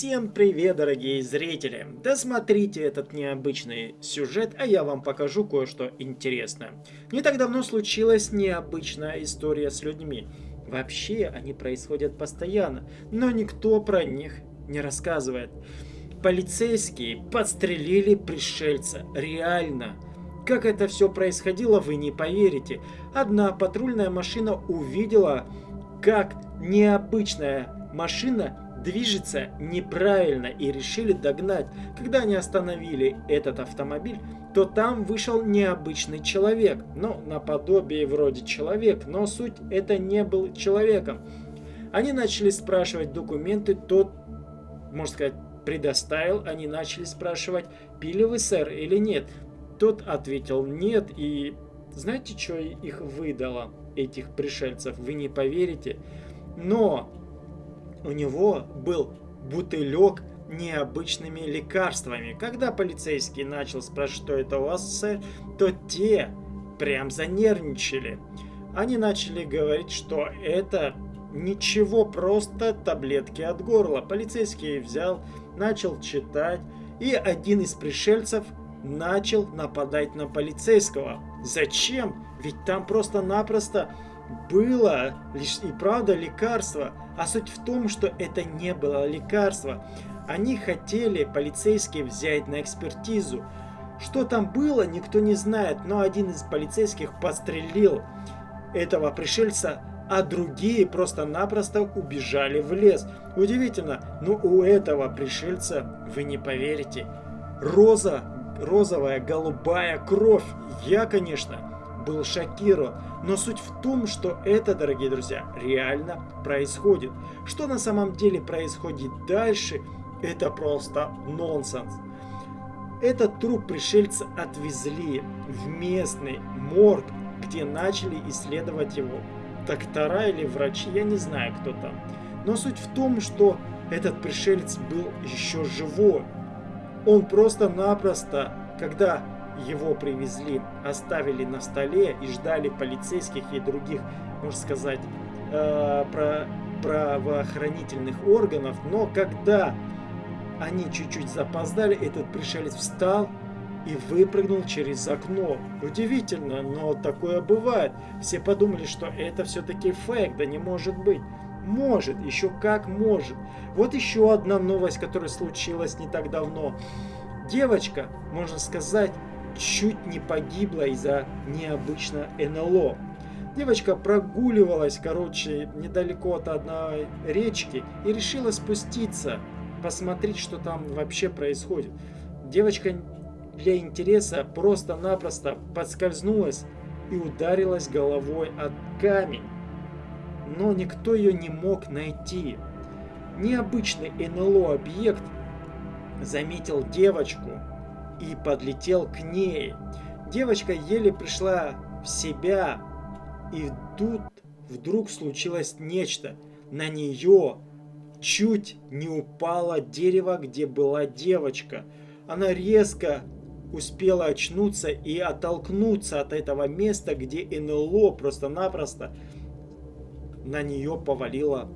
Всем привет, дорогие зрители! Досмотрите этот необычный сюжет, а я вам покажу кое-что интересное. Не так давно случилась необычная история с людьми. Вообще, они происходят постоянно, но никто про них не рассказывает. Полицейские подстрелили пришельца. Реально. Как это все происходило, вы не поверите. Одна патрульная машина увидела, как необычная машина движется неправильно и решили догнать. Когда они остановили этот автомобиль, то там вышел необычный человек. Ну, наподобие вроде человек, но суть это не был человеком. Они начали спрашивать документы, тот, можно сказать, предоставил. Они начали спрашивать, пили вы, сэр, или нет. Тот ответил нет, и знаете, что их выдало, этих пришельцев? Вы не поверите. Но у него был бутылек необычными лекарствами. Когда полицейский начал спрашивать, что это у вас, сэр, то те прям занервничали. Они начали говорить, что это ничего, просто таблетки от горла. Полицейский взял, начал читать, и один из пришельцев начал нападать на полицейского. Зачем? Ведь там просто-напросто было лишь и правда лекарство, а суть в том, что это не было лекарство. Они хотели полицейские взять на экспертизу. Что там было, никто не знает, но один из полицейских подстрелил этого пришельца, а другие просто-напросто убежали в лес. Удивительно, но у этого пришельца, вы не поверите, роза, розовая, голубая кровь. Я, конечно, был шокирован. Но суть в том, что это, дорогие друзья, реально происходит. Что на самом деле происходит дальше, это просто нонсенс. Этот труп пришельца отвезли в местный морг, где начали исследовать его доктора или врачи, я не знаю кто там. Но суть в том, что этот пришелец был еще живой. Он просто-напросто, когда его привезли, оставили на столе и ждали полицейских и других, можно сказать, э, про правоохранительных органов. Но когда они чуть-чуть запоздали, этот пришелец встал и выпрыгнул через окно. Удивительно, но такое бывает. Все подумали, что это все-таки фейк, да не может быть. Может, еще как может. Вот еще одна новость, которая случилась не так давно. Девочка, можно сказать, чуть не погибла из-за необычно НЛО. Девочка прогуливалась, короче, недалеко от одной речки и решила спуститься, посмотреть, что там вообще происходит. Девочка для интереса просто-напросто подскользнулась и ударилась головой от камень. Но никто ее не мог найти. Необычный НЛО-объект заметил девочку и подлетел к ней. Девочка еле пришла в себя, и тут вдруг случилось нечто. На нее чуть не упало дерево, где была девочка. Она резко успела очнуться и оттолкнуться от этого места, где НЛО просто-напросто на нее повалило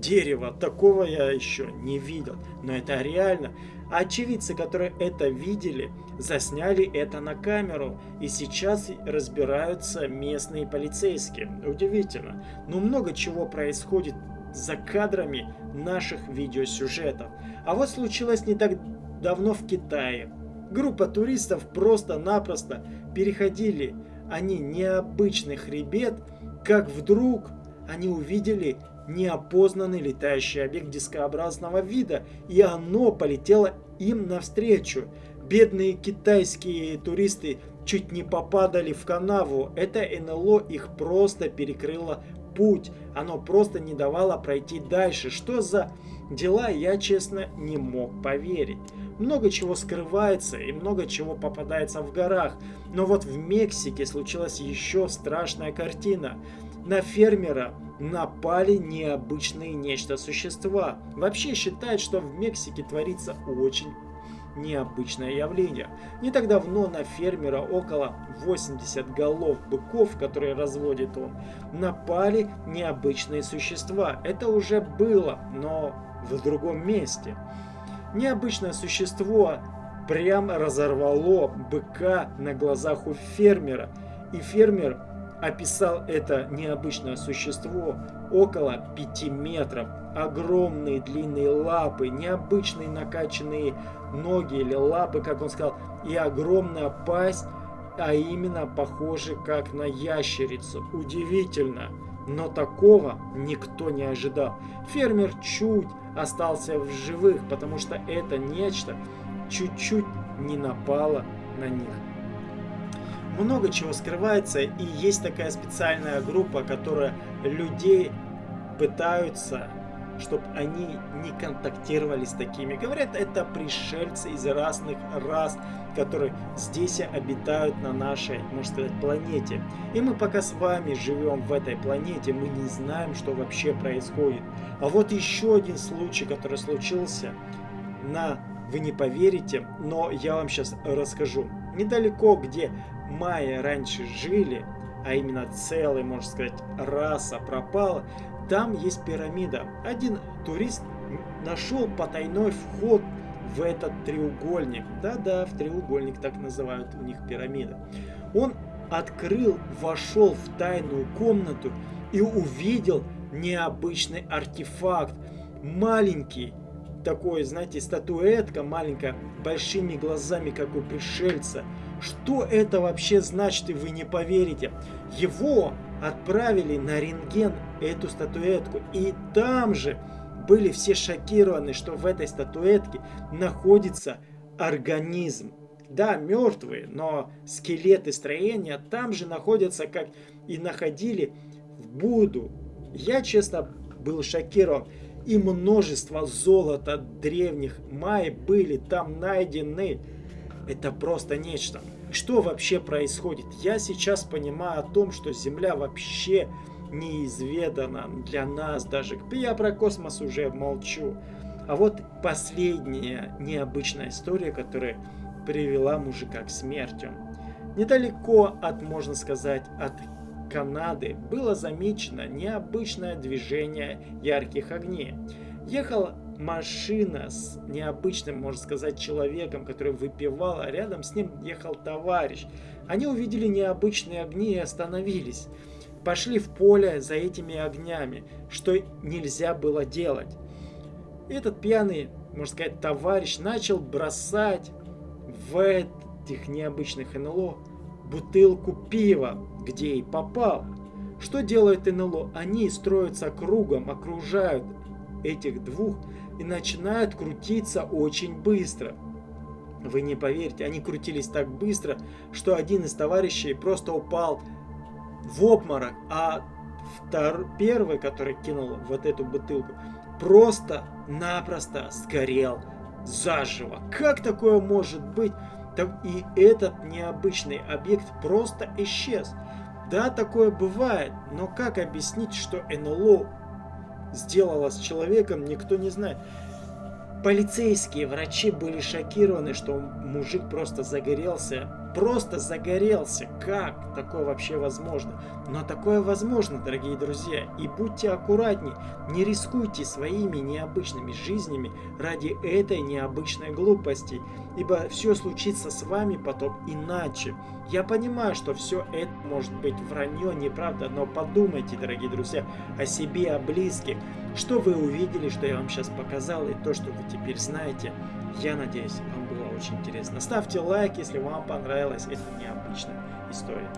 дерево. Такого я еще не видел. Но это реально. Очевидцы, которые это видели, засняли это на камеру. И сейчас разбираются местные полицейские. Удивительно. Но много чего происходит за кадрами наших видеосюжетов. А вот случилось не так давно в Китае. Группа туристов просто-напросто переходили они необычный хребет, как вдруг они увидели неопознанный летающий объект дискообразного вида, и оно полетело им навстречу. Бедные китайские туристы чуть не попадали в канаву. Это НЛО их просто перекрыло путь. Оно просто не давало пройти дальше. Что за дела, я честно не мог поверить. Много чего скрывается и много чего попадается в горах. Но вот в Мексике случилась еще страшная картина. На фермера напали необычные нечто существа. Вообще считают, что в Мексике творится очень необычное явление. Не так давно на фермера около 80 голов быков, которые разводит он, напали необычные существа. Это уже было, но в другом месте. Необычное существо прям разорвало быка на глазах у фермера. И фермер описал это необычное существо около 5 метров. Огромные длинные лапы, необычные накачанные ноги или лапы, как он сказал, и огромная пасть, а именно похоже как на ящерицу. Удивительно, но такого никто не ожидал. Фермер чуть остался в живых, потому что это нечто чуть-чуть не напало на них. Много чего скрывается, и есть такая специальная группа, которая людей пытаются чтобы они не контактировали с такими. Говорят, это пришельцы из разных рас, которые здесь обитают на нашей, можно сказать, планете. И мы пока с вами живем в этой планете, мы не знаем, что вообще происходит. А вот еще один случай, который случился на... Вы не поверите, но я вам сейчас расскажу. Недалеко, где майя раньше жили, а именно целая, можно сказать, раса пропала, там есть пирамида. Один турист нашел потайной вход в этот треугольник. Да-да, в треугольник так называют у них пирамида. Он открыл, вошел в тайную комнату и увидел необычный артефакт. Маленький, такой, знаете, статуэтка маленькая, большими глазами, как у пришельца. Что это вообще значит, и вы не поверите. Его отправили на рентген эту статуэтку. И там же были все шокированы, что в этой статуэтке находится организм. Да, мертвые, но скелеты строения там же находятся, как и находили в Буду. Я, честно, был шокирован. И множество золота древних май были там найдены. Это просто нечто. Что вообще происходит? Я сейчас понимаю о том, что Земля вообще неизведана для нас даже. Я про космос уже молчу. А вот последняя необычная история, которая привела мужика к смерти. Недалеко от, можно сказать, от Канады было замечено необычное движение ярких огней. Ехал машина с необычным, можно сказать, человеком, который выпивал, а рядом с ним ехал товарищ. Они увидели необычные огни и остановились. Пошли в поле за этими огнями, что нельзя было делать. Этот пьяный, можно сказать, товарищ начал бросать в этих необычных НЛО бутылку пива, где и попал. Что делает НЛО? Они строятся кругом, окружают этих двух и начинают крутиться очень быстро. Вы не поверите, они крутились так быстро, что один из товарищей просто упал в обморок, а втор... первый, который кинул вот эту бутылку, просто-напросто сгорел заживо. Как такое может быть? И этот необычный объект просто исчез. Да, такое бывает, но как объяснить, что НЛО сделала с человеком, никто не знает. Полицейские врачи были шокированы, что мужик просто загорелся просто загорелся. Как такое вообще возможно? Но такое возможно, дорогие друзья. И будьте аккуратнее, не рискуйте своими необычными жизнями ради этой необычной глупости. Ибо все случится с вами потом иначе. Я понимаю, что все это может быть вранье, неправда, но подумайте, дорогие друзья, о себе, о близких. Что вы увидели, что я вам сейчас показал, и то, что вы теперь знаете, я надеюсь, вам очень интересно. Ставьте лайк, если вам понравилась эта необычная история.